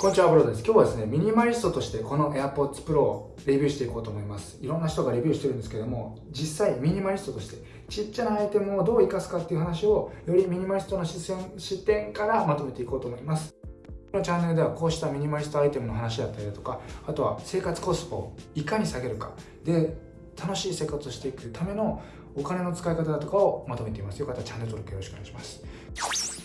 こんにちは、ブロです。今日はですね、ミニマリストとしてこの AirPods Pro をレビューしていこうと思います。いろんな人がレビューしてるんですけども、実際ミニマリストとしてちっちゃなアイテムをどう活かすかっていう話を、よりミニマリストの視線視点からまとめていこうと思います。このチャンネルではこうしたミニマリストアイテムの話だったりだとか、あとは生活コストをいかに下げるか、で、楽しい生活をしていくためのお金の使い方だとかをまとめています。よかったらチャンネル登録よろしくお願いします。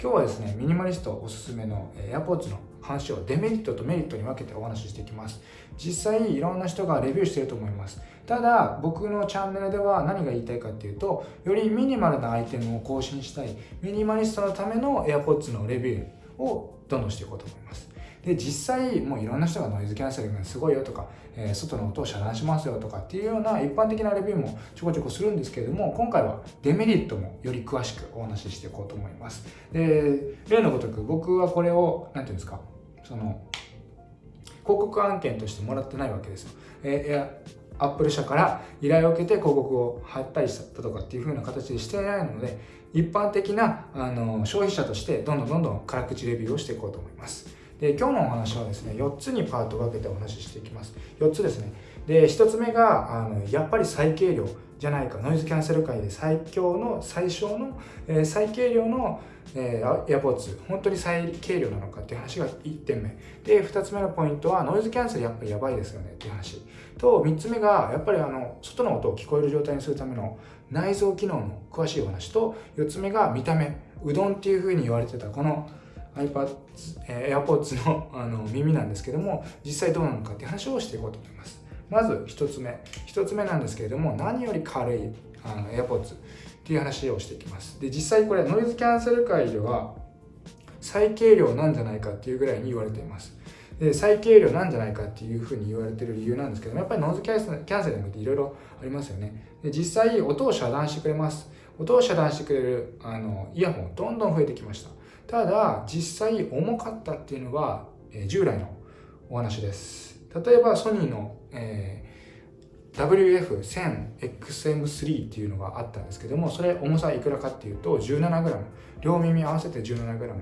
今日はですねミニマリストおすすめの AirPods の話をデメリットとメリットに分けてお話ししていきます。実際いろんな人がレビューしてると思います。ただ僕のチャンネルでは何が言いたいかっていうとよりミニマルなアイテムを更新したいミニマリストのための AirPods のレビューをどんどんしていこうと思います。で実際もういろんな人がノイズキャンセリングすごいよとか、えー、外の音を遮断しますよとかっていうような一般的なレビューもちょこちょこするんですけれども今回はデメリットもより詳しくお話ししていこうと思います。で例のごとく僕はこれを何ていうんですかその広告案件としてもらってないわけです。よ、えーアップル社から依頼を受けて広告を貼ったりしたとかっていう風な形でしていないので一般的なあの消費者としてどんどんどんどん辛口レビューをしていこうと思います。で今日のお話はですね4つにパート分けてお話ししていきます。4つですね。で1つ目があのやっぱり最軽量じゃないかノイズキャンセル界で最強の最小の、えー、最軽量の、えー、AirPods 本当に最軽量なのかっていう話が1点目。で2つ目のポイントはノイズキャンセルやっぱりやばいですよねっていう話。と3つ目がやっぱりあの外の音を聞こえる状態にするための内蔵機能の詳しいお話。と4つ目が見た目。うどんっていうふうに言われてたこの iPad、え、AirPods のあの耳なんですけども実際どうなのかって話をしていこうと思います。まず1つ目。1つ目なんですけれども何より軽いあの AirPods っていう話をしていきます。で実際これノイズキャンセル界では最軽量なんじゃないかっていうぐらいに言われています。で最軽量なんじゃないかっていうふうに言われてる理由なんですけどやっぱりノイズキャンセリングっていろいろありますよね。で実際音を遮断してくれます。音を遮断してくれるあのイヤホンどんどん増えてきました。ただ実際重かったっていうのは、えー、従来のお話です。例えばソニーの、えー、WF1000XM3 っていうのがあったんですけどもそれ重さいくらかっていうと 17g 両耳合わせて 17g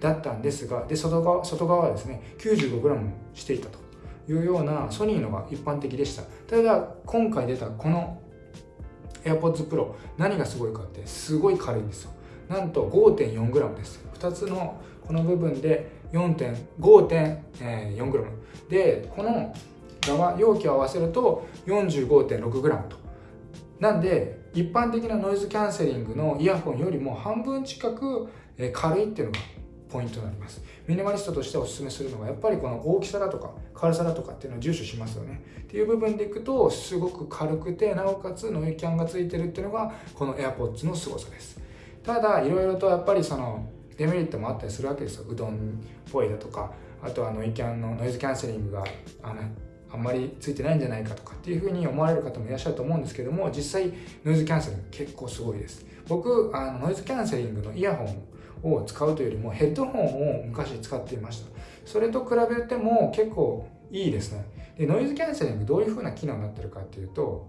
だったんですがで外側外側はですね 95g していたというようなソニーのが一般的でした。ただ今回出たこの AirPods Pro 何がすごいかってすごい軽いんですよ。なんと 5.4g です。2つのこの部分で 4.5.4g でこの側容器を合わせると 45.6g と。なんで一般的なノイズキャンセリングのイヤホンよりも半分近く軽いっていうのがポイントになります。ミニマリストとしておすすめするのがやっぱりこの大きさだとか軽さだとかっていうのを重視しますよね。っていう部分でいくとすごく軽くてなおかつノイキャンがついてるっていうのがこの AirPods の凄さです。ただいろいろとやっぱりそのデメリットもあったりするわけですよ。うどんっぽいだとか。あとはノイキャンのノイズキャンセリングがあのあんまりついてないんじゃないかとかっていうふうに思われる方もいらっしゃると思うんですけども実際ノイズキャンセリング結構すごいです。僕あのノイズキャンセリングのイヤホンを使うというよりもヘッドホンを昔使っていました。それと比べても結構いいですね。でノイズキャンセリングどういうふうな機能になってるかっていうと、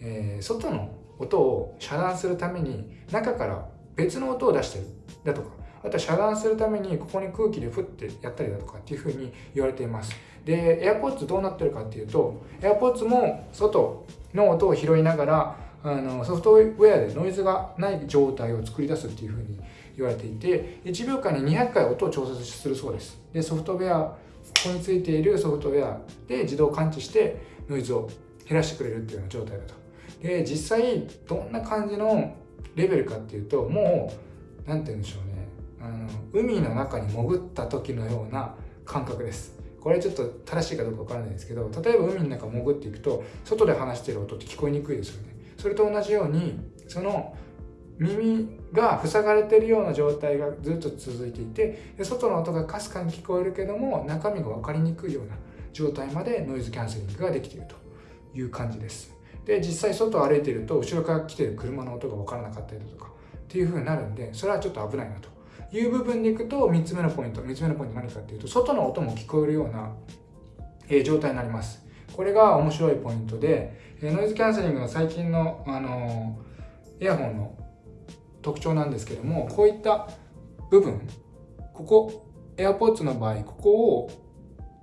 えー、外の音を遮断するために中から別の音を出してるだとか。あとは遮断するためにここに空気でフッてやったりだとかっていうふうに言われています。で AirPods どうなってるかっていうと AirPods も外の音を拾いながらあのソフトウェアでノイズがない状態を作り出すっていうふうに言われていて1秒間に200回音を調節するそうです。でソフトウェアここについているソフトウェアで自動感知してノイズを減らしてくれるっていうような状態だと。で実際どんな感じのレベルかっていうともう何て言うんでしょうあの海の中に潜った時のような感覚です。これちょっと正しいかどうかわからないですけど例えば海の中潜っていくと外で話してる音って聞こえにくいですよね。それと同じようにその耳が塞がれてるような状態がずっと続いていて外の音がかすかに聞こえるけども中身が分かりにくいような状態までノイズキャンセリングができているという感じです。で実際外を歩いていると後ろから来てる車の音が分からなかったりだとかっていう風になるんでそれはちょっと危ないなと。いう部分でいくと3つ目のポイント3つ目のポイント何かっていうと外の音も聞こえるような、え状態になります。これが面白いポイントで、えノイズキャンセリングの最近の、あのイヤホンの特徴なんですけどもこういった部分ここ AirPods の場合ここを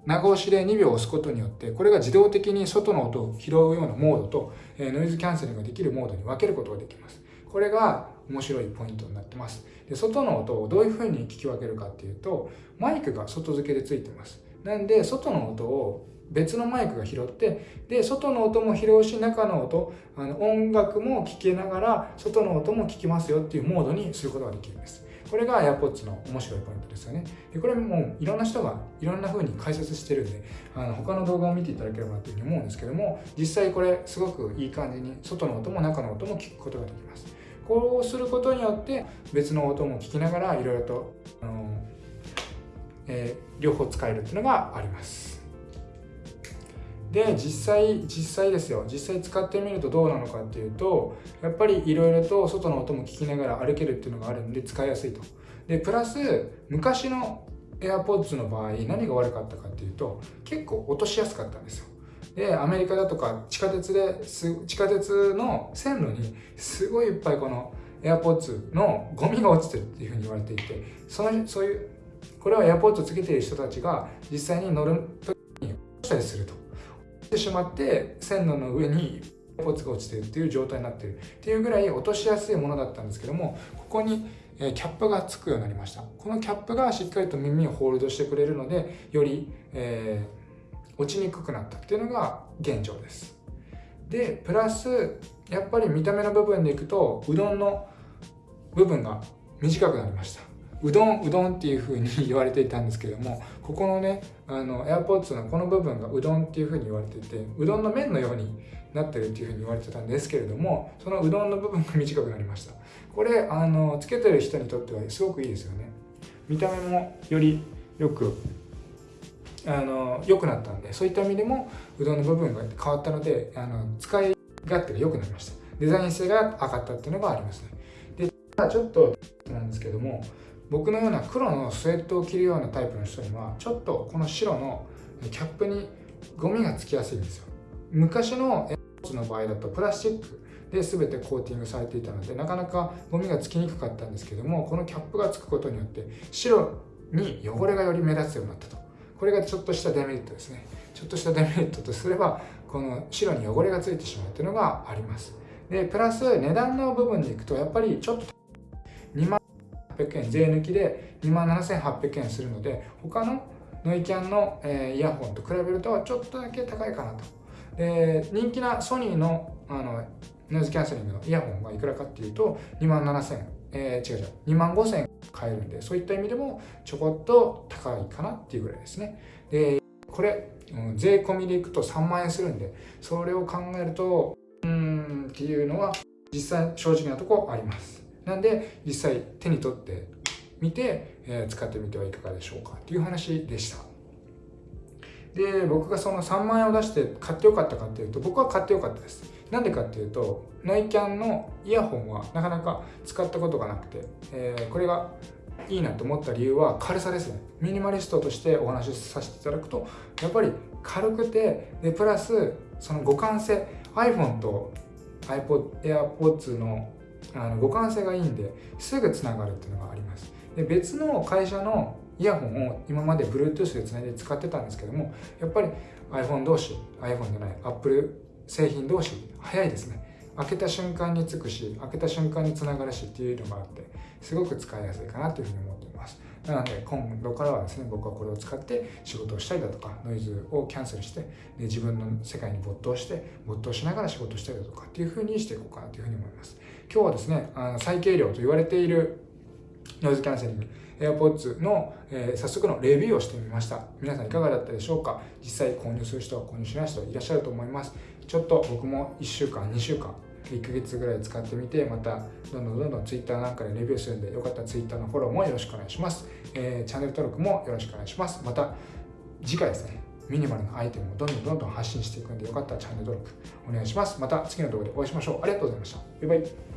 長押しで2秒押すことによってこれが自動的に外の音を拾うようなモードとえノイズキャンセリングができるモードに分けることができます。これが面白いポイントになってます。で外の音をどういうふうに聞き分けるかっていうとマイクが外付けでついてます。なんで外の音を別のマイクが拾ってで外の音も拾うし中の音あの音楽も聴けながら外の音も聞きますよっていうモードにすることができるんです。これが AirPods の面白いポイントですよね。でこれもいろんな人がいろんな風に解説してるんであの他の動画を見ていただければなというふうに思うんですけども実際これすごくいい感じに外の音も中の音も聞くことができます。こうすることによって別の音も聞きながらいろいろとあの、えー、両方使えるっていうのがあります。で実際実際ですよ。実際使ってみるとどうなのかっていうとやっぱりいろいろと外の音も聞きながら歩けるっていうのがあるんで使いやすいと。でプラス昔の AirPods の場合何が悪かったかっていうと結構落としやすかったんですよ。でアメリカだとか地下鉄です地下鉄の線路にすごいいっぱいこの AirPods のゴミが落ちてるっていうふうに言われていてそのそういうこれは AirPods をつけている人たちが実際に乗る時に落ちたりすると。落ちてしまって線路の上にポツが落ちてるっていう状態になってる。っていうぐらい落としやすいものだったんですけどもここにキャップがつくようになりました。このキャップがしっかりと耳をホールドしてくれるのでより、えー、落ちにくくなったっていうのが現状です。でプラスやっぱり見た目の部分でいくとうどんの部分が短くなりました。うどんうどんっていう風に言われていたんですけどもここのねあの AirPods のこの部分がうどんっていう風に言われていてうどんの麺のようになってるっていう風に言われてたんですけれどもそのうどんの部分が短くなりました。これあのつけてる人にとってはすごくいいですよね。見た目もよりよくあの良くなったんでそういった意味でもうどんの部分が変わったのであの使い勝手が良くなりました。デザイン性が上がったっていうのがありますね。でちょっとなんですけども僕のような黒のスウェットを着るようなタイプの人にはちょっとこの白のキャップにゴミがつきやすいんですよ。昔のエアの場合だとプラスチックで全てコーティングされていたのでなかなかゴミがつきにくかったんですけどもこのキャップがつくことによって白に汚れがより目立つようになったと。これがちょっとしたデメリットですね。ちょっとしたデメリットとすればこの白に汚れがついてしまうっていうのがあります。でプラス値段の部分でいくとやっぱりちょっと2万800円税抜きで2万7800円するので他のノイキャンの、え、イヤホンと比べるとちょっとだけ高いかなと。で人気なソニーのあのノイズキャンセリングのイヤホンがいくらかっていうと2万7000円、えー、違う違う。2万5000円買えるんでそういった意味でもちょこっと高いかなっていうぐらいですね。でこれ、うん、税込みでいくと3万円するんでそれを考えるとうんっていうのは実際正直なとこあります。なんで実際手に取ってみて、えー、使ってみてはいかがでしょうかっていう話でした。で僕がその3万円を出して買ってよかったかっていうと僕は買ってよかったです。なんでかっていうとノイキャンのイヤホンはなかなか使ったことがなくて、えー、これがいいなと思った理由は軽さですね。ミニマリストとしてお話しさせていただくとやっぱり軽くてでプラスその互換性 iPhone と iPod AirPods のあの互換性がいいんですぐつながるっていうのがあります。で別の会社のイヤホンを今まで Bluetooth でつないで使ってたんですけどもやっぱり iPhone 同士 iPhone じゃない Apple 製品同士早いですね。開けた瞬間につくし開けた瞬間につながるしっていうのがあってすごく使いやすいかなというふうに思っています。なので今度からはですね僕はこれを使って仕事をしたりだとかノイズをキャンセルしてで自分の世界に没頭して没頭しながら仕事したりだとかっていうふうにしていこうかなというふうに思います。今日はですねあの最軽量と言われているノイズキャンセリング AirPods の、えー、早速のレビューをしてみました。皆さんいかがだったでしょうか？実際購入する人は購入しない人はいらっしゃると思います。ちょっと僕も1週間2週間1ヶ月ぐらい使ってみてまたどんどんどんどん Twitter なんかでレビューするんでよかったら Twitter のフォローもよろしくお願いします、えー、チャンネル登録もよろしくお願いします。また次回ですねミニマルなアイテムをどんどんどんどん発信していくんでよかったらチャンネル登録お願いします。また次の動画でお会いしましょう。ありがとうございました。バイバイ。